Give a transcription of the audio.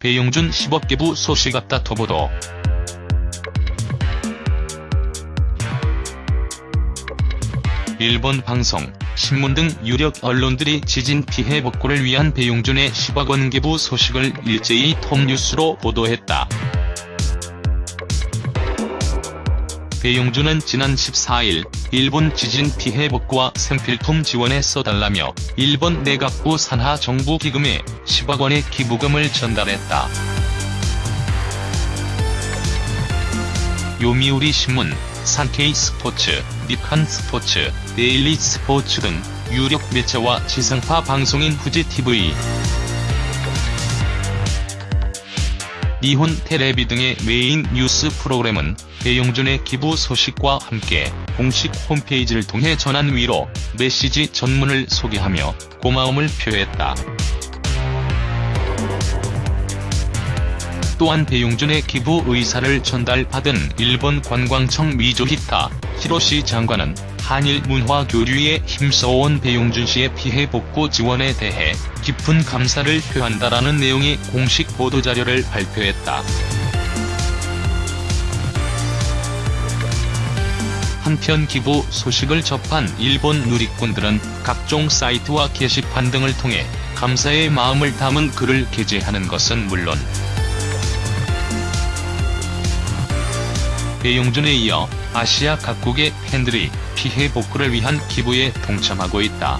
배용준 10억 기부 소식 앞다퉈 보도. 일본 방송, 신문 등 유력 언론들이 지진 피해 복구를 위한 배용준의 10억 원 기부 소식을 일제히 톱뉴스로 보도했다. 배용준은 지난 14일 일본 지진 피해 복구와 생필품 지원에 써달라며 일본 내각부 산하 정부 기금에 10억 원의 기부금을 전달했다. 요미우리 신문, 산케이 스포츠, 니칸 스포츠, 데일리 스포츠 등 유력 매체와 지상파 방송인 후지TV, 니혼 테레비 등의 메인 뉴스 프로그램은 배용준의 기부 소식과 함께 공식 홈페이지를 통해 전한 위로 메시지 전문을 소개하며 고마움을 표했다. 또한 배용준의 기부 의사를 전달받은 일본 관광청 미조히타 히로시 장관은 한일 문화 교류에 힘써온 배용준 씨의 피해 복구 지원에 대해 깊은 감사를 표한다라는 내용의 공식 보도자료를 발표했다. 한편 기부 소식을 접한 일본 누리꾼들은 각종 사이트와 게시판 등을 통해 감사의 마음을 담은 글을 게재하는 것은 물론 배용준에 이어 아시아 각국의 팬들이 피해 복구를 위한 기부에 동참하고 있다.